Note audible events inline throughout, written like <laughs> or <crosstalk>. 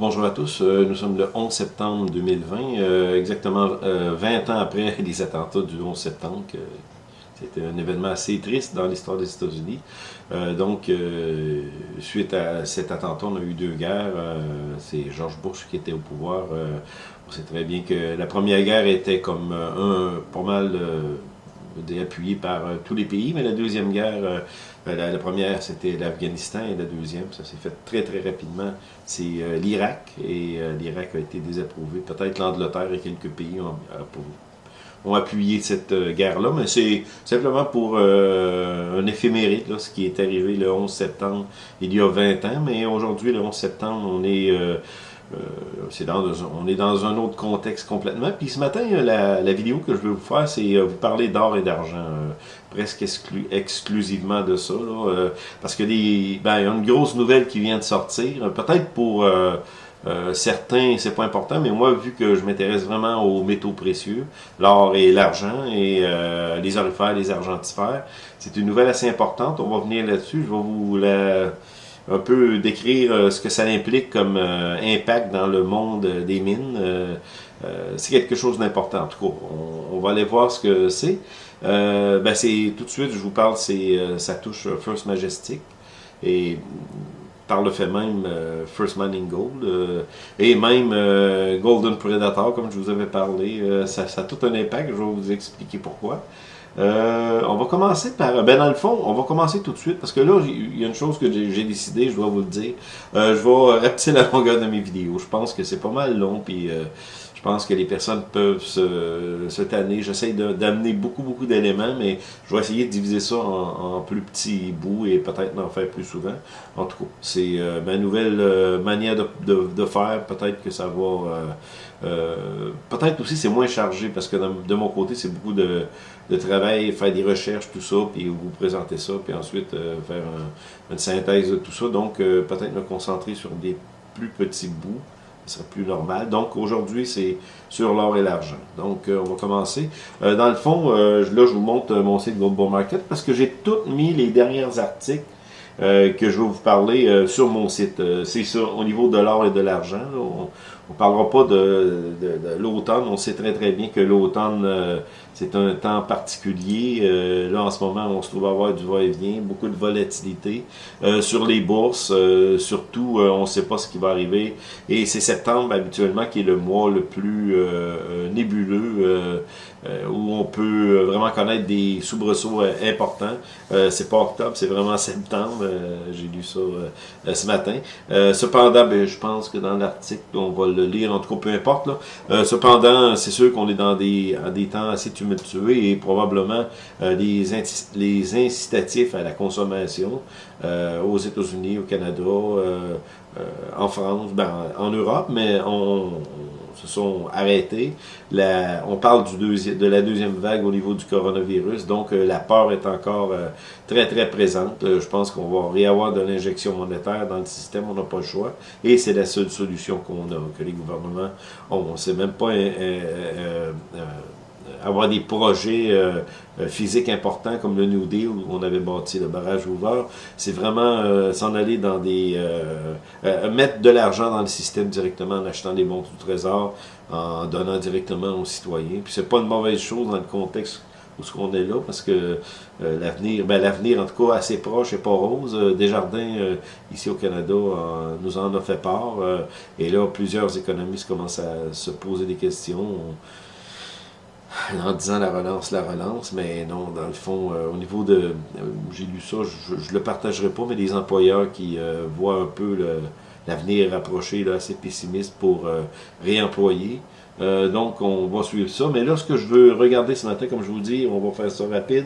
Bonjour à tous, euh, nous sommes le 11 septembre 2020, euh, exactement 20 euh, ans après <laughs> les attentats du 11 septembre. C'était un événement assez triste dans l'histoire des États-Unis. donc, suite à cet attentat, on a eu deux guerres. C'est George Bush qui était au pouvoir. on sait très bien que la première guerre était comme un pas mal appuyée par tous les pays, mais la deuxième guerre ben, la, première, c'était l'Afghanistan et la deuxième, ça s'est fait très très rapidement, c'est euh, l'Irak. Et euh, l'Irak a été désapprouvé. Peut-être l'Angleterre et quelques pays ont, ont appuyé cette euh, guerre-là, mais c'est simplement pour un éphémérite, ce qui est arrivé le 11 septembre il y a 20 ans. Mais aujourd'hui, le 11 septembre, on est euh, dans, on est dans un autre contexte complètement. Puis ce matin, la, la vidéo que je vais vous faire, c'est euh, vous parler d'or et d'argent, euh, presque exclusivement de ça. Là, parce que des, ben, il y a une grosse nouvelle qui vient de sortir. Peut-être pour certains, c'est pas important, mais moi, vu que je m'intéresse vraiment aux métaux précieux, l'or et l'argent, et les orifères, les argentifères, c'est une nouvelle assez importante. On va venir là-dessus. Je vais vous la un peu décrire euh, ce que ça implique comme euh, impact dans le monde des mines. Euh, c'est quelque chose d'important. En tout cas, on, va aller voir ce que c'est. ben c'est tout de suite, je vous parle, c'est ça touche First Majestic et par le fait même First Mining Gold et même Golden Predator, comme je vous avais parlé. ça, ça a tout un impact. Je vais vous expliquer pourquoi. Euh, on va commencer par... Ben dans le fond, on va commencer tout de suite, parce que là, il y a une chose que j'ai décidé, je dois vous le dire. Euh, je vais <laughs> rapetisser la longueur de mes vidéos. Je pense que c'est pas mal long, puis euh, je pense que les personnes peuvent se, se tanner. J'essaie d'amener beaucoup, beaucoup d'éléments, mais je vais essayer de diviser ça en, plus petits bouts et peut-être d'en faire plus souvent. En tout cas, c'est ma nouvelle manière de, faire. Peut-être que ça va euh, peut-être aussi c'est moins chargé parce que de mon côté c'est beaucoup de, travail, faire des recherches, tout ça, puis vous présenter ça, puis ensuite euh, faire une synthèse de tout ça. Donc euh, peut-être me concentrer sur des plus petits bouts, ce serait plus normal. Donc aujourd'hui c'est sur l'or et l'argent. Donc on va commencer. dans le fond, là je vous montre mon site Global Market parce que j'ai tout mis les derniers articles que je vais vous parler sur mon site. c'est ça, au niveau de l'or et de l'argent. Ne parlera pas de, l'automne. On sait très très bien que l'automne, euh, c'est un temps particulier. Euh, là, en ce moment, on se trouve à avoir du va-et-vient, beaucoup de volatilité. Euh, sur les bourses, surtout, on ne sait pas ce qui va arriver. Et c'est septembre, habituellement, qui est le mois le plus nébuleux euh, où on peut vraiment connaître des soubresauts euh, importants. Euh, c'est pas octobre, c'est vraiment septembre. J'ai lu ça ce matin. cependant, ben, je pense que dans l'article, on va le lire, en tout cas, peu importe. Là. cependant, c'est sûr qu'on est dans des, temps assez tumultueux et probablement les, les incitatifs à la consommation aux États-Unis, au Canada, en France, ben, en Europe, mais on se sont arrêtés. On parle de la deuxième vague au niveau du coronavirus, donc euh, la peur est encore euh, très très présente. Euh, je pense qu'on va réavoir de l'injection monétaire dans le système, on n'a pas le choix, et c'est la seule solution qu'on a, que les gouvernements ont. On ne sait même pas avoir des projets euh, euh, physiques importants comme le New Deal où on avait bâti le barrage ouvert, c'est vraiment euh, s'en aller dans des... mettre de l'argent dans le système directement en achetant des bons du trésor, en donnant directement aux citoyens. Puis c'est pas une mauvaise chose dans le contexte où ce qu'on est là, parce que l'avenir, ben l'avenir en tout cas assez proche et pas rose. Desjardins, ici au Canada, nous en a fait part, et là, plusieurs économistes commencent à se poser des questions en disant la relance, la relance, mais non, dans le fond, euh, au niveau de, euh, j'ai lu ça, je ne le partagerai pas, mais des employeurs qui euh, voient un peu l'avenir approcher, là, assez pessimiste pour réemployer. donc, on va suivre ça. Mais là, ce que je veux regarder ce matin, comme je vous dis, on va faire ça rapide,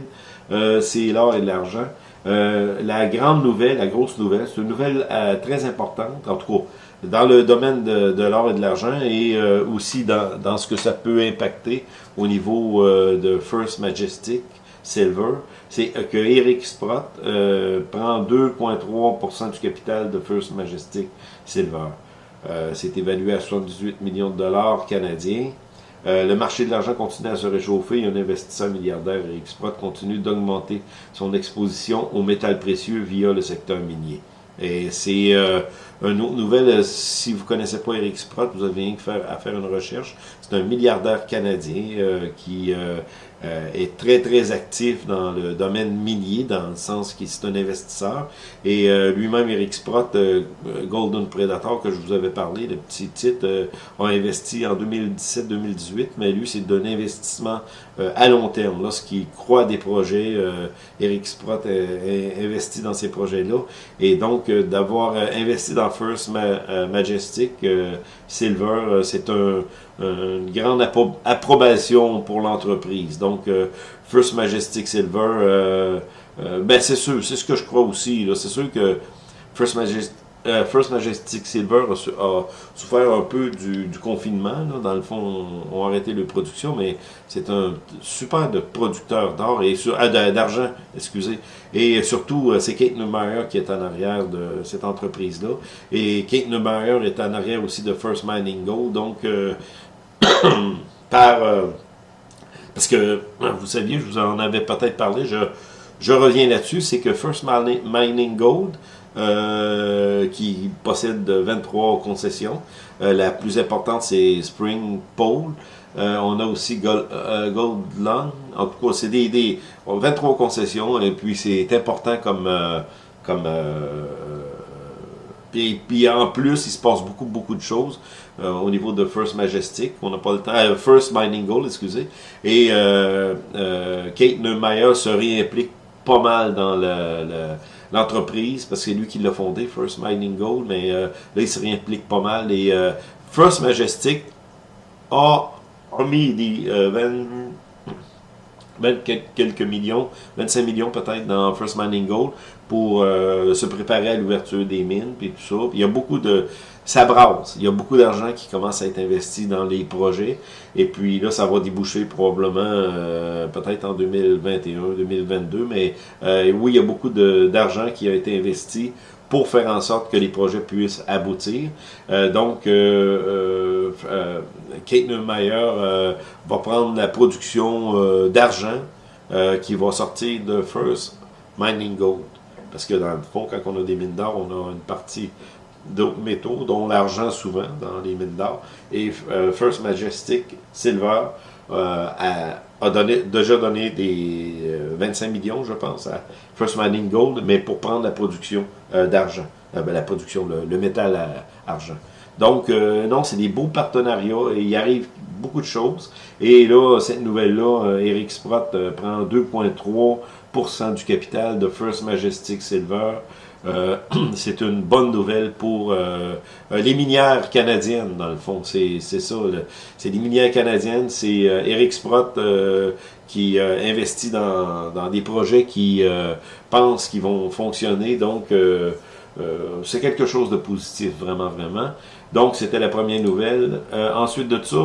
c'est l'or et l'argent. la grande nouvelle, la grosse nouvelle, c'est une nouvelle très importante, en tout cas, dans le domaine de, l'or et de l'argent et euh, aussi dans, dans, ce que ça peut impacter au niveau euh, de First Majestic Silver, c'est que Eric Sprott euh, prend 2,3% du capital de First Majestic Silver. c'est évalué à 78 millions de dollars canadiens. le marché de l'argent continue à se réchauffer et un investisseur milliardaire, Eric Sprott, continue d'augmenter son exposition aux métals précieux via le secteur minier. Et c'est une autre nouvelle, si vous connaissez pas Eric Sprott, vous avez rien à faire une recherche. C'est un milliardaire canadien qui euh, est très, très actif dans le domaine minier, dans le sens qu'il est un investisseur. Et euh, lui-même, Eric Sprott, euh, Golden Predator, que je vous avais parlé, le petit titre, a investi en 2017-2018, mais lui, c'est d'un investissement à long terme. Lorsqu'il croit des projets, Eric Sprott a investi dans ces projets-là. Et donc, d'avoir investi dans First Majestic Silver, c'est un une grande approbation pour l'entreprise. Donc, euh, First Majestic Silver, euh, euh, ben c'est sûr, c'est ce que je crois aussi. C'est sûr que First Majestic, Silver a, souffert un peu du, confinement. Dans le fond, on, a arrêté la production, mais c'est un super de producteur d'or et d'argent, excusez. Et surtout, c'est Kate Neumeyer qui est en arrière de cette entreprise-là. Et Kate Neumeyer est en arrière aussi de First Mining Gold. Donc, <coughs> par... parce que, vous saviez, je vous en avais peut-être parlé, je, je reviens là-dessus, c'est que First Mining Gold, euh, qui possède 23 concessions, euh, la plus importante c'est Spring Pole, on a aussi Gold, Gold en tout cas c'est des, des, 23 concessions, et puis c'est important comme... comme puis, puis, en plus, il se passe beaucoup, beaucoup de choses. Euh, au niveau de First Majestic. On n'a pas le temps. Euh, First Mining Gold, excusez. Et euh, Kate Neumeyer se réimplique pas mal dans l'entreprise, parce que c'est lui qui l'a fondé, First Mining Gold, mais là, il se réimplique pas mal. Et First Majestic a, mis des 20, quelques millions, 25 millions peut-être dans First Mining Gold pour se préparer à l'ouverture des mines, puis tout ça. il y a beaucoup de ça brasse. Il y a beaucoup d'argent qui commence à être investi dans les projets. Et puis là, ça va déboucher probablement euh, peut-être en 2021, 2022. Mais euh, oui, il y a beaucoup d'argent qui a été investi pour faire en sorte que les projets puissent aboutir. Euh, donc, Kate Neumeyer va prendre la production d'argent qui va sortir de First Mining Gold. Parce que dans le fond, quand on a des mines d'or, on a une partie d'autres métaux, dont l'argent souvent dans les mines d'or. Et euh, First Majestic Silver euh, a, donné, déjà donné des 25 euh, millions, je pense, à First Mining Gold, mais pour prendre la production d'argent, ben, la production, le, métal argent. Donc, non, c'est des beaux partenariats et il arrive beaucoup de choses. Et là, cette nouvelle-là, Eric Sprott prend 2,3% du capital de First Majestic Silver. Euh, <clears throat> c'est une bonne nouvelle pour euh, les minières canadiennes, dans le fond. C'est ça. C'est les minières canadiennes. C'est euh, Eric Sprott qui investit dans, dans, des projets qui pensent qu'ils vont fonctionner. Donc, c'est quelque chose de positif, vraiment, vraiment. Donc, c'était la première nouvelle. ensuite de ça,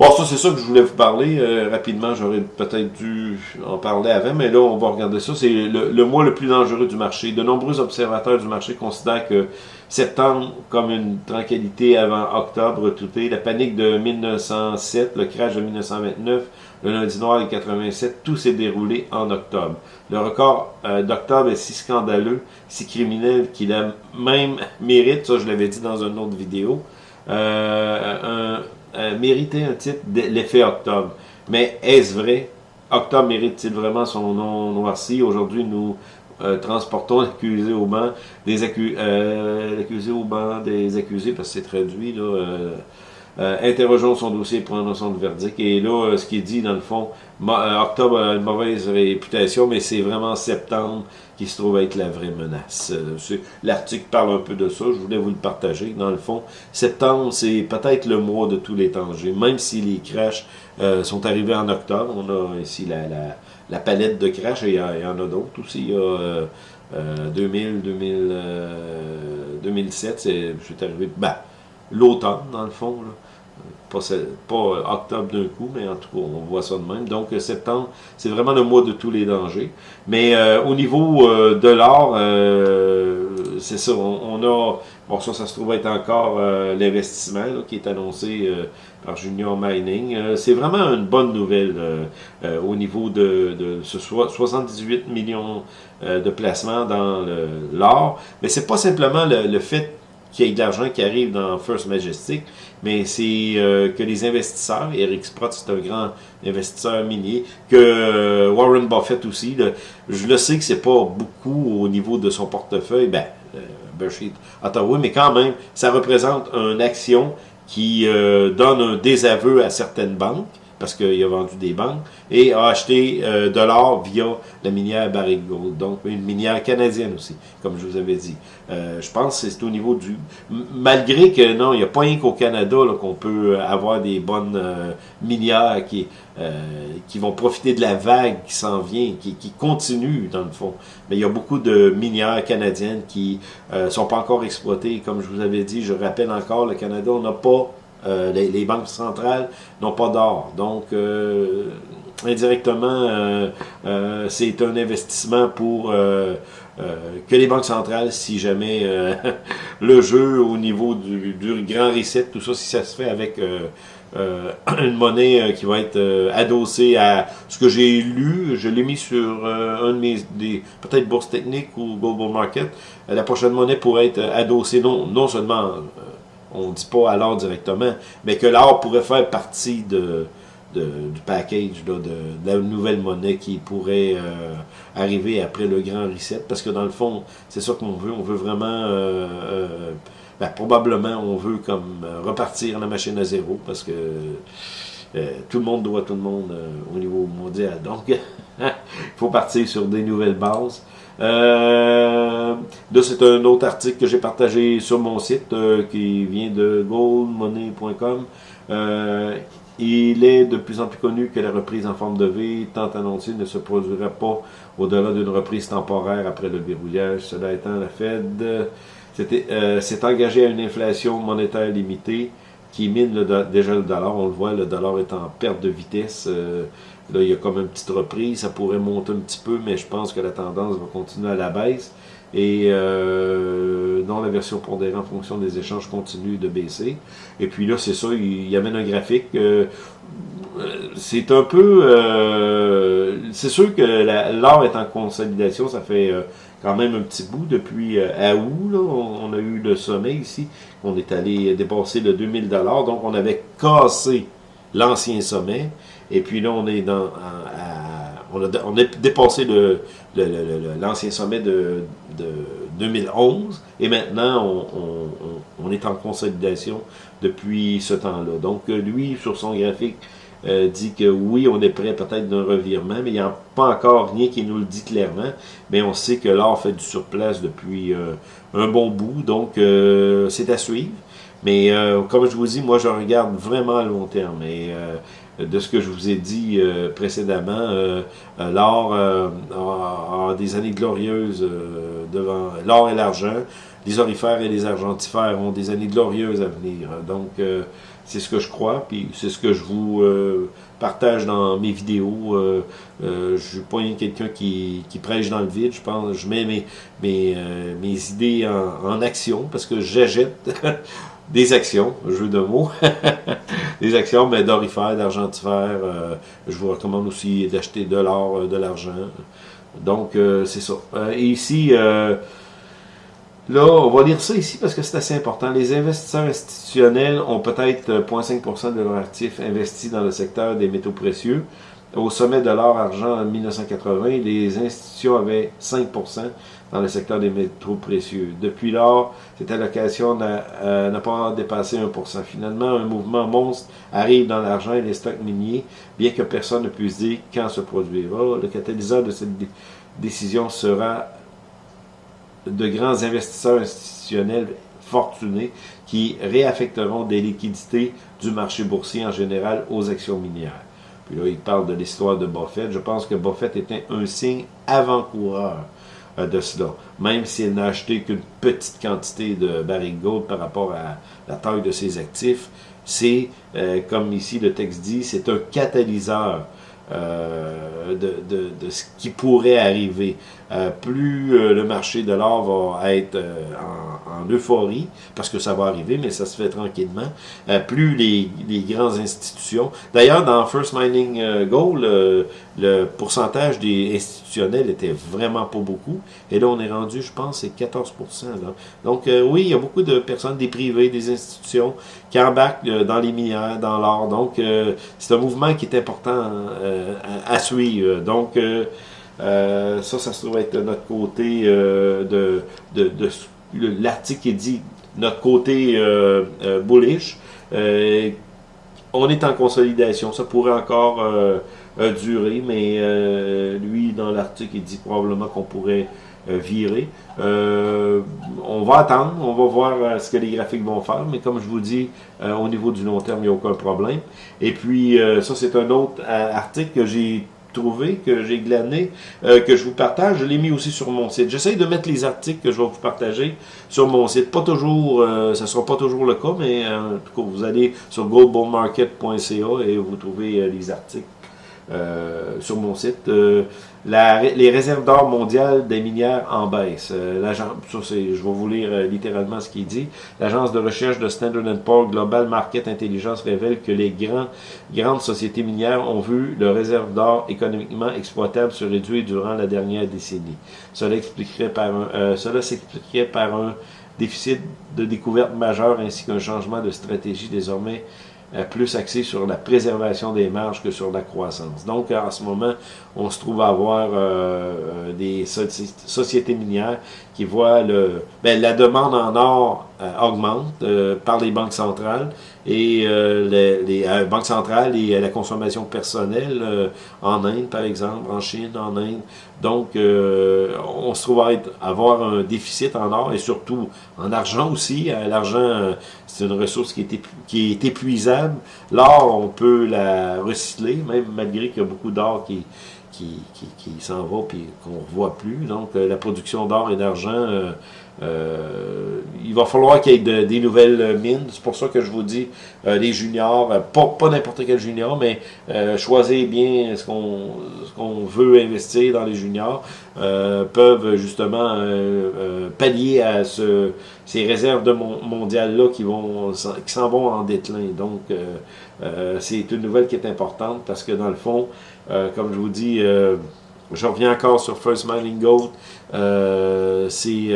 Bon, ça, c'est ça que je voulais vous parler. Euh, rapidement, j'aurais peut-être dû en parler avant, mais là, on va regarder ça. C'est le, mois le plus dangereux du marché. De nombreux observateurs du marché considèrent que septembre comme une tranquillité avant octobre tout est. La panique de 1907, le crash de 1929, le lundi noir de 87, tout s'est déroulé en octobre. Le record euh, d'octobre est si scandaleux, si criminel qu'il a même mérite, ça je l'avais dit dans une autre vidéo, euh, un euh, mériter un titre de l'effet octobre. Mais est-ce vrai? Octobre mérite-t-il vraiment son nom noirci? Aujourd'hui, nous euh, transportons l'accusé au banc des accusés, euh, l'accusé au banc des accusés, parce que c'est traduit, là, interrogeons son dossier pour notion de verdict. Et là, ce qu'il dit, dans le fond, octobre a une mauvaise réputation, mais c'est vraiment septembre qui se trouve être la vraie menace. Euh, l'article parle un peu de ça, je voulais vous le partager. Dans le fond, septembre, c'est peut-être le mois de tous les dangers, même si les crashs euh, sont arrivés en octobre. On a ici la, la, palette de crash, et il y, en a d'autres aussi. Il y a 2000, 2000 2007, c'est arrivé, ben, l'automne, dans le fond, pas, octobre d'un coup, mais en tout cas, on voit ça de même. Donc, euh, septembre, c'est vraiment le mois de tous les dangers. Mais euh, au niveau euh, de l'or, c'est ça, on, a, bon ça, ça se trouve être encore euh, l'investissement qui est annoncé euh, par Junior Mining. c'est vraiment une bonne nouvelle au niveau de, de ce 78 millions de placements dans l'or, mais c'est pas simplement le, le fait qu'il y ait de l'argent qui arrive dans First Majestic, mais c'est euh, que les investisseurs, Eric Sprott c'est un grand investisseur minier, que euh, Warren Buffett aussi, je le sais que c'est pas beaucoup au niveau de son portefeuille, ben, euh, Berkshire Ottawa, mais quand même, ça représente une action qui euh, donne un désaveu à certaines banques, parce qu'il a vendu des banques, et a acheté euh, de l'or via la minière Barrick Gold, donc une minière canadienne aussi, comme je vous avais dit. Euh, je pense que c'est au niveau du... Malgré que, non, il n'y a pas rien qu'au Canada qu'on peut avoir des bonnes euh, minières qui, qui vont profiter de la vague qui s'en vient, qui, qui continue dans le fond. Mais il y a beaucoup de minières canadiennes qui ne sont pas encore exploitées. Comme je vous avais dit, je rappelle encore, le Canada, on n'a pas euh, les, banques centrales n'ont pas d'or. Donc, euh, indirectement, euh, c'est un investissement pour que les banques centrales, si jamais <laughs> le jeu au niveau du, grand reset, tout ça, si ça se fait avec <clears throat> une monnaie qui va être adossée à ce que j'ai lu, je l'ai mis sur un de mes, peut-être Bourse Technique ou Global Market, la prochaine monnaie pourrait être adossée non, non seulement on ne dit pas à l'or directement, mais que l'or pourrait faire partie de, du package de, la nouvelle monnaie qui pourrait euh, arriver après le grand reset, parce que dans le fond, c'est ça qu'on veut, on veut vraiment, euh, euh, ben, probablement on veut comme repartir la machine à zéro, parce que tout le monde doit tout le monde au niveau mondial, donc <laughs> il <laughs> faut partir sur des nouvelles bases. Euh, là, c'est un autre article que j'ai partagé sur mon site euh, qui vient de goldmoney.com. Euh, il est de plus en plus connu que la reprise en forme de V, tant annoncée, ne se produira pas au-delà d'une reprise temporaire après le verrouillage. Cela étant, la Fed euh, s'est engagée à une inflation monétaire limitée qui mine déjà le dollar. On le voit, le dollar est en perte de vitesse. Euh, Là, il y a comme une petite reprise, ça pourrait monter un petit peu, mais je pense que la tendance va continuer à la baisse. Et euh, dans la version pondérée en fonction des échanges continue de baisser. Et puis là, c'est ça, il, y amène un graphique. Euh, c'est un peu... Euh, c'est sûr que l'or est en consolidation, ça fait euh, quand même un petit bout depuis à août. Là, on, a eu le sommet ici. On est allé dépasser le 2000 donc on avait cassé l'ancien sommet. Et puis là, on est dans, on, a, on, a, dépassé l'ancien sommet de, de, 2011 et maintenant on, on, est en consolidation depuis ce temps-là. Donc lui, sur son graphique, euh, dit que oui, on est prêt peut-être d'un revirement, mais il n'y a pas encore rien qui nous le dit clairement. Mais on sait que l'or fait du surplace depuis euh, un bon bout, donc euh, c'est à suivre. Mais comme je vous dis, moi je regarde vraiment à long terme. Et de ce que je vous ai dit euh, précédemment, euh, euh, l'or a, des années glorieuses devant l'or et l'argent. Les orifères et les argentifères ont des années glorieuses à venir. Donc, c'est ce que je crois, puis c'est ce que je vous partage dans mes vidéos. je suis pas quelqu'un qui, prêche dans le vide. Je pense, je mets mes, mes, idées en, en action parce que j'achète <laughs> des actions, jeu de mots, <laughs> des actions, mais d'orifères, d'argentifères. Euh, je vous recommande aussi d'acheter de l'or, euh, de l'argent. Donc, euh, c'est ça. et ici, là, on va lire ça ici parce que c'est assez important. Les investisseurs institutionnels ont peut-être 0,5% de leurs actifs investis dans le secteur des métaux précieux. Au sommet de l'or-argent en 1980, les institutions avaient 5% dans le secteur des métaux précieux. Depuis lors, cette allocation n'a pas dépassé 1%. Finalement, un mouvement monstre arrive dans l'argent et les stocks miniers, bien que personne ne puisse dire quand se produira. Le catalyseur de cette décision sera de grands investisseurs institutionnels fortunés qui réaffecteront des liquidités du marché boursier en général aux actions minières. Puis là, il parle de l'histoire de Buffett. Je pense que Buffett était un signe avant-coureur euh, de cela. Même s'il n'a acheté qu'une petite quantité de barrique gold par rapport à la taille de ses actifs, c'est, euh, comme ici le texte dit, c'est un catalyseur euh, de, ce qui pourrait arriver. Euh, plus euh, le marché de l'or va être en, en, euphorie, parce que ça va arriver, mais ça se fait tranquillement, plus les, les grandes institutions... D'ailleurs, dans First Mining Gold, le pourcentage des institutionnels était vraiment pas beaucoup, et là, on est rendu, je pense, c'est 14 là. Donc, oui, il y a beaucoup de personnes, des privés, des institutions, qui embarquent dans les minières, dans l'or. Donc, c'est un mouvement qui est important à, suivre. Donc, euh, euh, ça, ça se trouve être notre côté euh, de, l'article qui dit notre côté bullish. on est en consolidation. Ça pourrait encore durer, mais lui, dans l'article, il dit probablement qu'on pourrait virer. on va attendre, on va voir ce que les graphiques vont faire, mais comme je vous dis, au niveau du long terme, il n'y a aucun problème. Et puis, ça, c'est un autre article que j'ai trouvé, que j'ai glané, euh, que je vous partage. Je l'ai mis aussi sur mon site. J'essaye de mettre les articles que je vais vous partager sur mon site. Pas toujours, euh, ça sera pas toujours le cas, mais euh, en tout cas, vous allez sur goldbullmarket.ca et vous trouvez les articles sur mon site les réserves d'or mondiales des minières en baisse. Euh, je vais vous lire euh, littéralement ce qu'il dit. L'agence de recherche de Standard Poor's Global Market Intelligence révèle que les grands, grandes sociétés minières ont vu leurs réserves d'or économiquement exploitables se réduire durant la dernière décennie. Cela expliquerait par un, euh, cela s'expliquerait par un déficit de découverte majeur ainsi qu'un changement de stratégie désormais euh, plus axé sur la préservation des marges que sur la croissance. Donc, en ce moment, on se trouve à avoir euh, euh, des sociétés minières qui voient le, ben, la demande en or augmente par les banques centrales et les, les banques centrales et la consommation personnelle en Inde, par exemple, en Chine, en Inde. Donc, on se trouve à avoir un déficit en or et surtout en argent aussi. L'argent, c'est une ressource qui est, qui est épuisable. L'or, on peut la recycler, même malgré qu'il y a beaucoup d'or qui, qui, qui, s'en va et qu'on ne revoit plus. Donc, euh, la production d'or et d'argent, euh, euh, il va falloir qu'il y ait des nouvelles mines. C'est pour ça que je vous dis, les juniors, pas, pas n'importe quel junior, mais choisir bien ce qu'on veut investir dans les juniors, peuvent justement pallier à ce, ces réserves de mondiales-là qui vont qui s'en vont en déclin. Donc, c'est une nouvelle qui est importante parce que dans le fond, euh, comme je vous dis, euh, je reviens encore sur First Mining Gold. Euh, c'est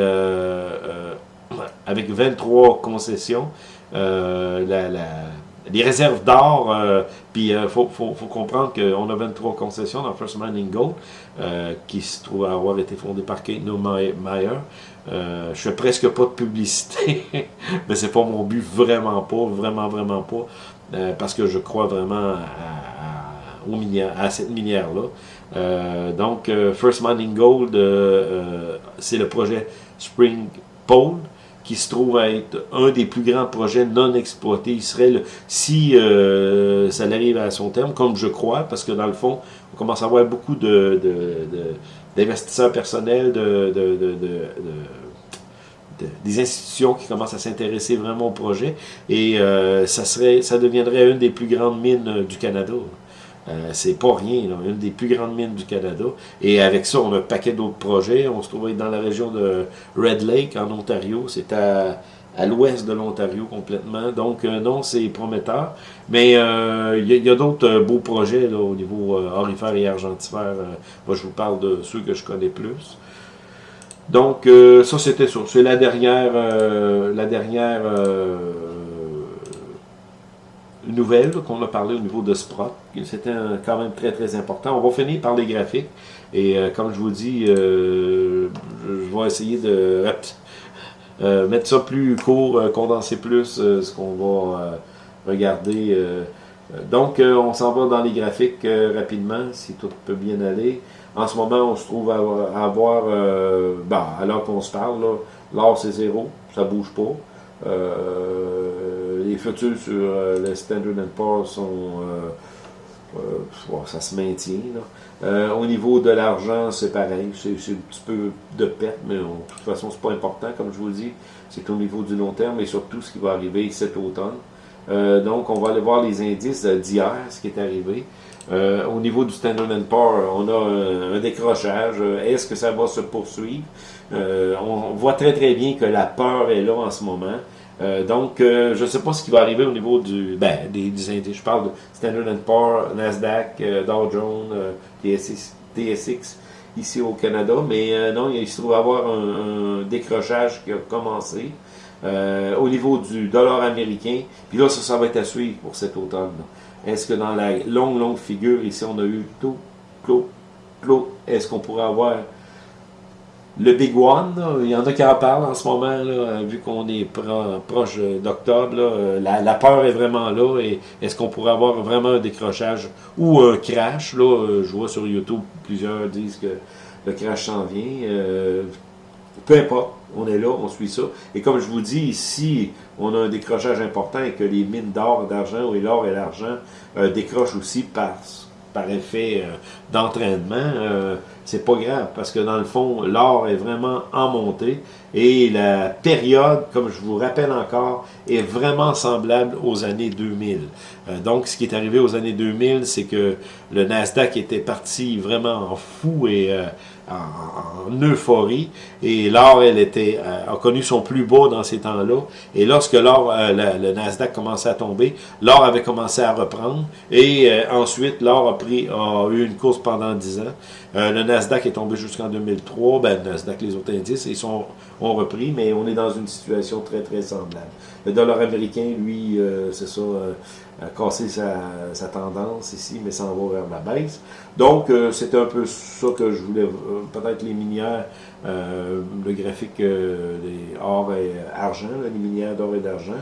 avec 23 concessions. les réserves d'or, puis il faut, comprendre qu'on a 23 concessions dans First Mining Gold, qui se trouve avoir été fondé par Kate Meyer. Euh, je fais presque pas de publicité, <laughs> mais c'est pas mon but, vraiment pas, vraiment, vraiment pas, parce que je crois vraiment à, à cette minière-là. Euh, donc, euh, First Mining Gold, euh, c'est le projet Spring Pole qui se trouve à être un des plus grands projets non exploités. Il serait, si ça arrive à son terme, comme je crois, parce que dans le fond, on commence à avoir beaucoup de, d'investisseurs personnels, de, des institutions qui commencent à s'intéresser vraiment au projet, et ça, serait, ça deviendrait une des plus grandes mines du Canada. Euh, c'est pas rien, une des plus grandes mines du Canada. Et avec ça, on a un paquet d'autres projets. On se trouve dans la région de Red Lake, en Ontario. C'est à, à l'ouest de l'Ontario complètement. Donc, euh, non, c'est prometteur. Mais euh, il y a, d'autres beaux projets là, au niveau orifère et argentifère. moi, je vous parle de ceux que je connais plus. Donc, ça, c'était ça. C'est la dernière... la dernière nouvelle qu'on a parlé au niveau de Sprott. C'était quand même très très important. On va finir par les graphiques. Et euh, comme je vous dis, euh, je vais essayer de euh, mettre ça plus court, condenser plus ce qu'on va regarder. donc, on s'en va dans les graphiques rapidement, si tout peut bien aller. En ce moment, on se trouve à, avoir, ben, alors qu'on se parle, l'or c'est zéro, ça bouge pas les futurs sur euh, le Standard Poor's sont... Euh, euh, ça se maintient. au niveau de l'argent, c'est pareil. C'est un petit peu de perte, mais de toute façon, c'est pas important, comme je vous dis. C'est au niveau du long terme et surtout ce qui va arriver cet automne. donc, on va aller voir les indices d'hier, ce qui est arrivé. au niveau du Standard Poor's, on a un, décrochage. Est-ce que ça va se poursuivre? on voit très très bien que la peur est là en ce moment. Donc, je ne sais pas ce qui va arriver au niveau du, ben, des, indices. Je parle de Standard Poor's, Nasdaq, Dow Jones, TSX, ici au Canada, mais euh, non, il se trouve avoir un, décrochage qui a commencé euh, au niveau du dollar américain. Puis là, ça, ça va être à suivre pour cet automne. Est-ce que dans la longue, longue figure, ici, on a eu tout, clos, clos, est-ce qu'on pourrait avoir le Big One, il y en a qui en parlent en ce moment, là, vu qu'on est proche d'octobre, la, la, peur est vraiment là. Et est-ce qu'on pourrait avoir vraiment un décrochage ou un crash? Là, je vois sur YouTube, plusieurs disent que le crash s'en vient. Euh, peu importe, on est là, on suit ça. Et comme je vous dis, si on a un décrochage important et que les mines d'or et d'argent, ou l'or et l'argent euh, décrochent aussi par, par effet euh, d'entraînement, c'est pas grave parce que dans le fond, l'or est vraiment en montée et la période, comme je vous rappelle encore, est vraiment semblable aux années 2000. Euh, donc, ce qui est arrivé aux années 2000, c'est que le Nasdaq était parti vraiment en fou et euh, en, euphorie. Et l'or, elle était, euh, a connu son plus beau dans ces temps-là. Et lorsque l'or, le, Nasdaq commençait à tomber, l'or avait commencé à reprendre. Et ensuite, l'or a pris, a eu une course pendant 10 ans. Le Nasdaq est tombé jusqu'en 2003. Ben, le Nasdaq, les autres indices, ils sont, ont repris, mais on est dans une situation très, très semblable. Le dollar américain, lui, c'est ça, a cassé sa, tendance ici, mais s'en va vers la baisse. Donc, euh, c'est un peu ça que je voulais, euh, peut-être les minières, euh, le graphique des or et argent, les minières d'or et d'argent,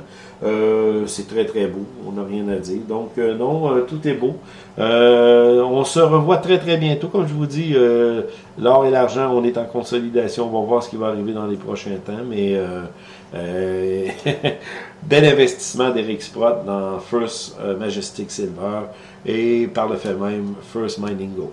c'est très très beau, on n'a rien à dire. Donc, non, tout est beau. on se revoit très très bientôt, comme je vous dis, l'or et l'argent, on est en consolidation, on va voir ce qui va arriver dans les prochains temps, mais euh, <laughs> bel investissement d'Eric Sprott dans First euh, Majestic Silver et par le fait même First Mining Gold.